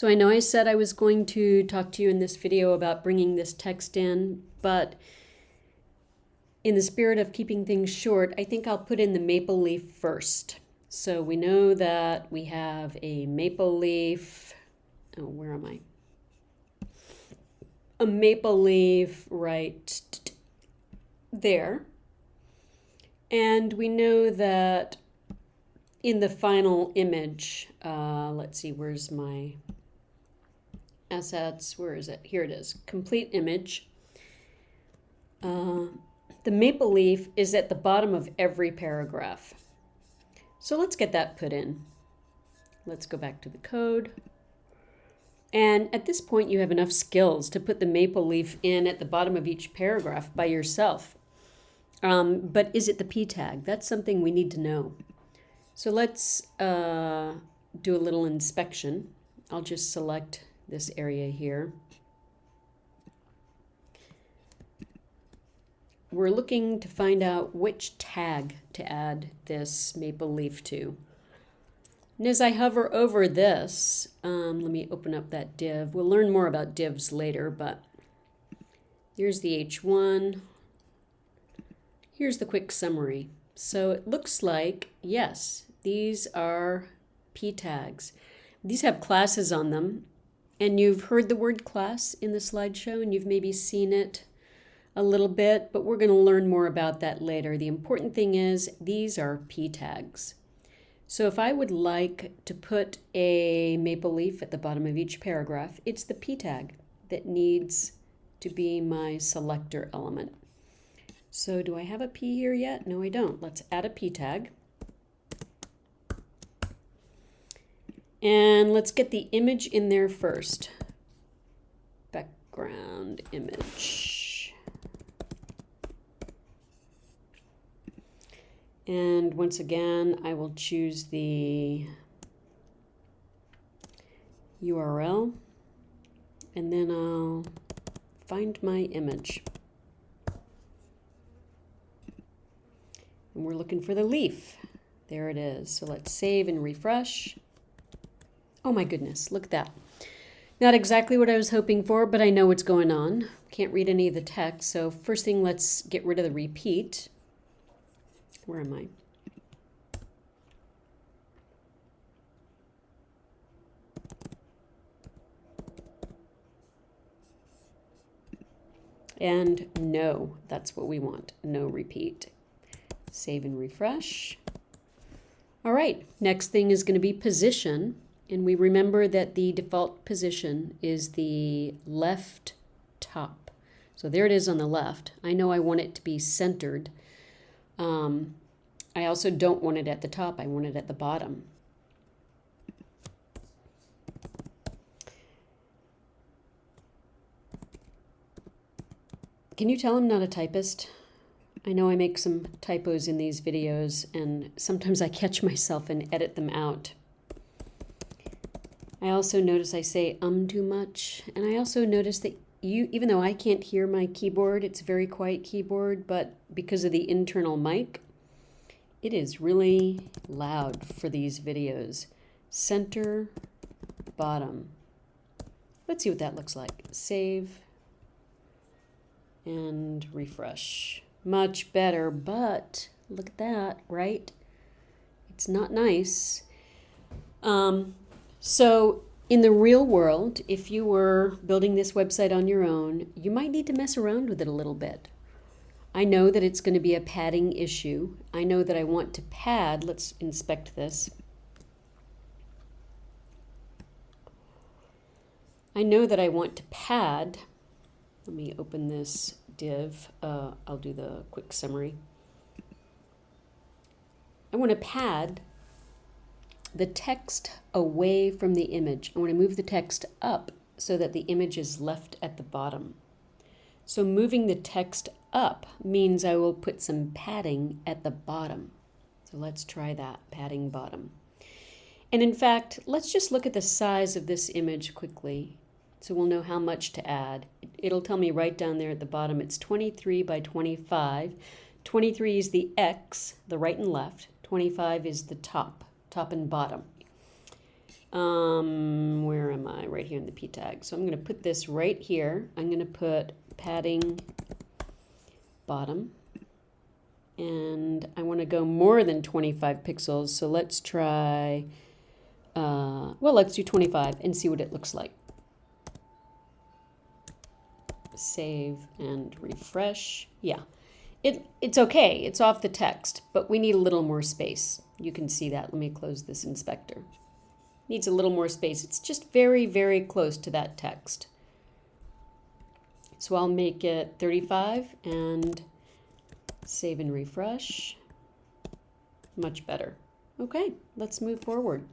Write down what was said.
So I know I said I was going to talk to you in this video about bringing this text in, but in the spirit of keeping things short, I think I'll put in the maple leaf first. So we know that we have a maple leaf. Oh, where am I? A maple leaf right there. And we know that in the final image, uh, let's see, where's my assets? Where is it? Here it is. Complete image. Uh, the maple leaf is at the bottom of every paragraph. So let's get that put in. Let's go back to the code. And at this point, you have enough skills to put the maple leaf in at the bottom of each paragraph by yourself. Um, but is it the p tag? That's something we need to know. So let's uh, do a little inspection. I'll just select this area here. We're looking to find out which tag to add this maple leaf to. And as I hover over this, um, let me open up that div. We'll learn more about divs later, but here's the H1. Here's the quick summary. So it looks like, yes, these are p tags. These have classes on them, and you've heard the word class in the slideshow, and you've maybe seen it a little bit, but we're going to learn more about that later. The important thing is these are p tags. So if I would like to put a maple leaf at the bottom of each paragraph, it's the p tag that needs to be my selector element. So do I have a P here yet? No, I don't. Let's add a P tag. And let's get the image in there first. Background image. And once again, I will choose the URL and then I'll find my image. And we're looking for the leaf. There it is. So let's save and refresh. Oh my goodness, look at that. Not exactly what I was hoping for, but I know what's going on. Can't read any of the text. So first thing, let's get rid of the repeat. Where am I? And no, that's what we want, no repeat. Save and refresh. All right, next thing is going to be position. And we remember that the default position is the left top. So there it is on the left. I know I want it to be centered. Um, I also don't want it at the top. I want it at the bottom. Can you tell I'm not a typist? I know I make some typos in these videos and sometimes I catch myself and edit them out. I also notice I say um too much and I also notice that you even though I can't hear my keyboard, it's a very quiet keyboard, but because of the internal mic, it is really loud for these videos. Center, bottom. Let's see what that looks like. Save and refresh much better, but look at that, right? It's not nice. Um, so in the real world, if you were building this website on your own, you might need to mess around with it a little bit. I know that it's going to be a padding issue. I know that I want to pad. Let's inspect this. I know that I want to pad. Let me open this div, uh, I'll do the quick summary. I want to pad the text away from the image. I want to move the text up so that the image is left at the bottom. So moving the text up means I will put some padding at the bottom. So let's try that, padding bottom. And in fact, let's just look at the size of this image quickly so we'll know how much to add. It'll tell me right down there at the bottom it's 23 by 25. 23 is the X, the right and left. 25 is the top, top and bottom. Um, where am I? Right here in the p tag. So I'm going to put this right here. I'm going to put padding bottom. And I want to go more than 25 pixels. So let's try, uh, well, let's do 25 and see what it looks like. Save and refresh. Yeah, it, it's okay. It's off the text, but we need a little more space. You can see that. Let me close this inspector needs a little more space. It's just very, very close to that text. So I'll make it 35 and save and refresh. Much better. Okay, let's move forward.